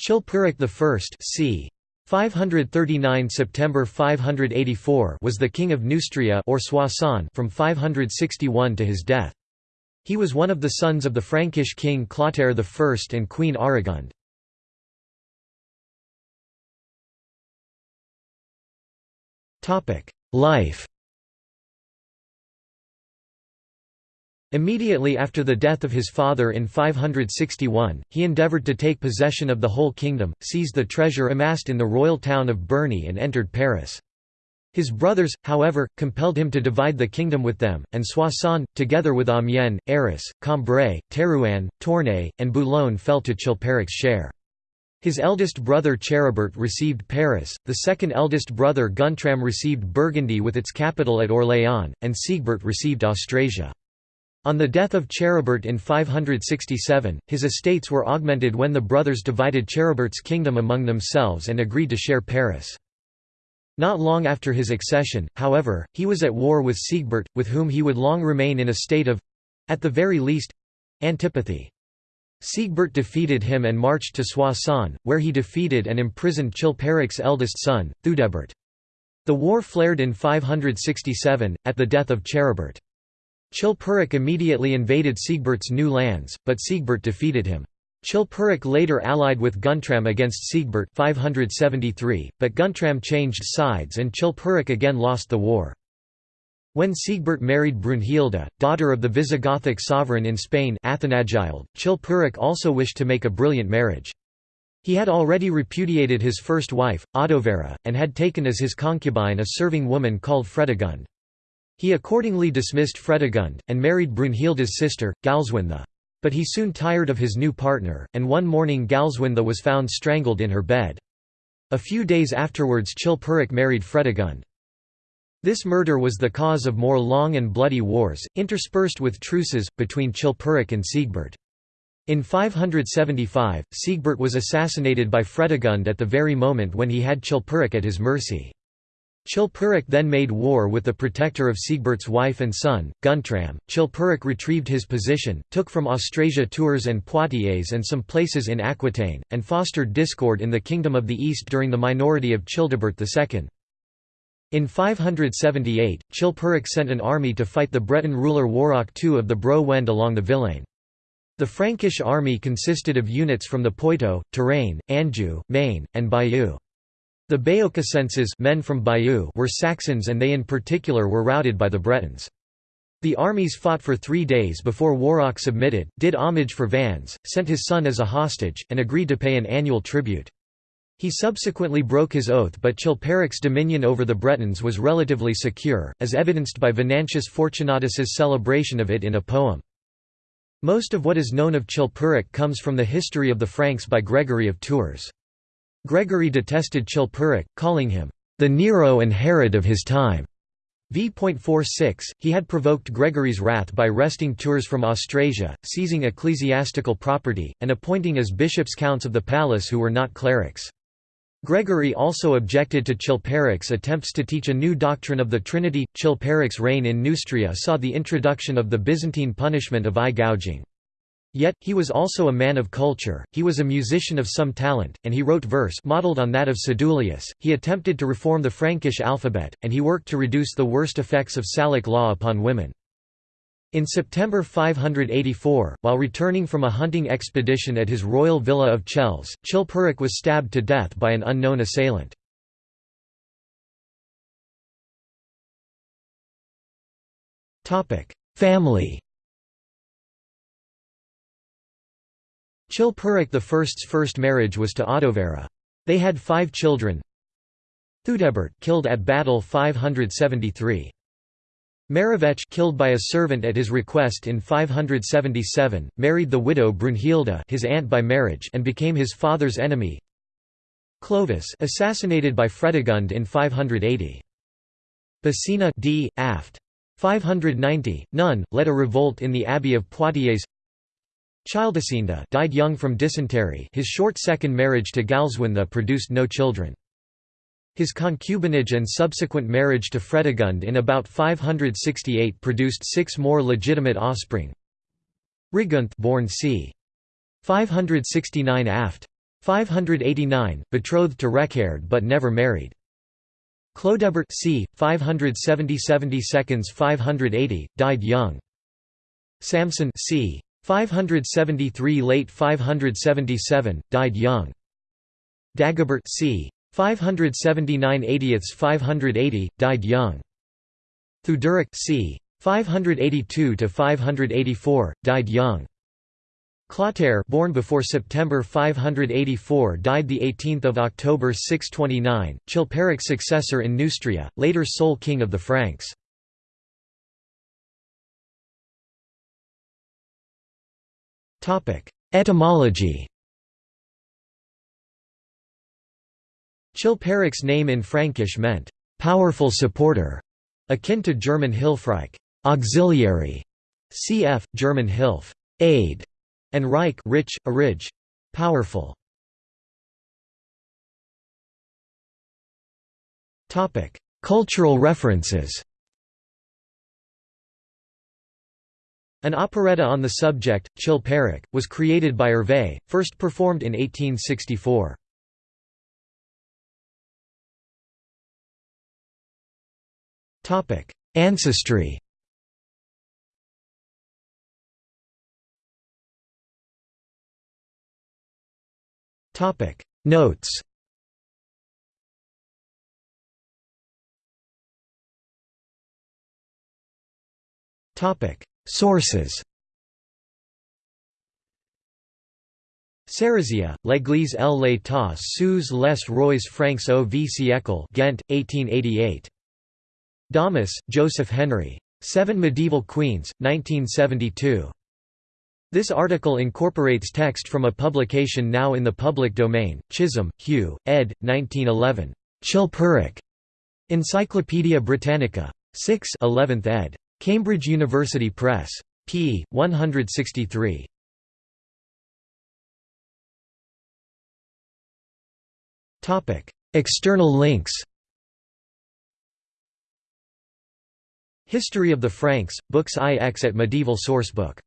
Chilperic I c. 539 September 584 was the king of Neustria or Soissons from 561 to his death. He was one of the sons of the Frankish king Clotaire I and Queen Aregund. Life Immediately after the death of his father in 561, he endeavoured to take possession of the whole kingdom, seized the treasure amassed in the royal town of Berny and entered Paris. His brothers, however, compelled him to divide the kingdom with them, and Soissons, together with Amiens, Arras, Cambrai, Thérouanne, Tournai, and Boulogne fell to Chilperic's share. His eldest brother Charibert received Paris, the second eldest brother Guntram received Burgundy with its capital at Orléans, and Sigebert received Austrasia. On the death of Charibert in 567, his estates were augmented when the brothers divided Charibert's kingdom among themselves and agreed to share Paris. Not long after his accession, however, he was at war with Sigebert, with whom he would long remain in a state of—at the very least—antipathy. Sigebert defeated him and marched to Soissons, where he defeated and imprisoned Chilperic's eldest son, Theudebert. The war flared in 567, at the death of Charibert. Chilperic immediately invaded Sigebert's new lands, but Sigebert defeated him. Chilperic later allied with Guntram against Sigebert 573, but Guntram changed sides and Chilperic again lost the war. When Sigebert married Brunhilde, daughter of the Visigothic sovereign in Spain Athanagild, Chilperic also wished to make a brilliant marriage. He had already repudiated his first wife, Audovera, and had taken as his concubine a serving woman called Fredegund. He accordingly dismissed Fredegund, and married Brunhilde's sister, Galswintha. But he soon tired of his new partner, and one morning Galswintha was found strangled in her bed. A few days afterwards Chilperic married Fredegund. This murder was the cause of more long and bloody wars, interspersed with truces, between Chilperic and Sigebert. In 575, Sigebert was assassinated by Fredegund at the very moment when he had Chilperic at his mercy. Chilperic then made war with the protector of Sigebert's wife and son, Guntram. Chilperic retrieved his position, took from Austrasia Tours and Poitiers and some places in Aquitaine, and fostered discord in the Kingdom of the East during the minority of Childebert II. In 578, Chilperic sent an army to fight the Breton ruler Waroch II of the Bro Wend along the Vilaine. The Frankish army consisted of units from the Poitou, Touraine, Anjou, Maine, and Bayeux. The Baiocassenses men from Bayeux were Saxons and they in particular were routed by the Bretons. The armies fought for three days before Waroch submitted, did homage for Vannes, sent his son as a hostage, and agreed to pay an annual tribute. He subsequently broke his oath but Chilperic's dominion over the Bretons was relatively secure, as evidenced by Venantius Fortunatus's celebration of it in a poem. Most of what is known of Chilperic comes from the history of the Franks by Gregory of Tours. Gregory detested Chilperic, calling him, "...the Nero and Herod of his time." v.46, he had provoked Gregory's wrath by wresting Tours from Austrasia, seizing ecclesiastical property, and appointing as bishops counts of the palace who were not clerics. Gregory also objected to Chilperic's attempts to teach a new doctrine of the Trinity. Chilperic's reign in Neustria saw the introduction of the Byzantine punishment of eye gouging. Yet, he was also a man of culture, he was a musician of some talent, and he wrote verse modeled on that of Sedulius. He attempted to reform the Frankish alphabet, and he worked to reduce the worst effects of Salic law upon women. In September 584, while returning from a hunting expedition at his royal villa of Chelles, Chilperic was stabbed to death by an unknown assailant. Family Chilperic I's first marriage was to Audovera. They had five children. Theudebert killed at battle 573. Merovech killed by a servant at his request in 577, married the widow Brunhilde his aunt by marriage and became his father's enemy. Clovis assassinated by Fredegund in 580. Basina d. aft. 590, Nun, led a revolt in the abbey of Poitiers Childesinda died young from dysentery his short second marriage to Galswintha produced no children. His concubinage and subsequent marriage to Fredegund in about 568 produced six more legitimate offspring. Rigunth born c. 569 aft. 589, betrothed to Reccared but never married. Chlodobert c. 570 seconds 580, died young. Samson c. 573 late 577, died young. Dagobert c. 579 80 580, died young. Theuderic c. 582 to 584, died young. Clotaire born before September 584 died the 18th of October 629, Chilperic's successor in Neustria, later sole king of the Franks. Etymology Chilperic's name in Frankish meant, "...powerful supporter", akin to German Hilfreich auxiliary", cf. German Hilf aid", and Reich rich, arig, powerful. Cultural references An operetta on the subject, Chilperic, was created by Hervé, first performed in 1864. Ancestry Notes Sources Sérazia, L'Église L. l'État sous les rois francs au v siècle Ghent, 1888. Dahmus, Joseph Henry. Seven Medieval Queens, 1972. This article incorporates text from a publication now in the public domain, Chisholm, Hugh, ed. 1911. Chilperic. Encyclopædia Britannica. 6 11th ed. Cambridge University Press. p. 163. External links History of the Franks, Books IX at Medieval Sourcebook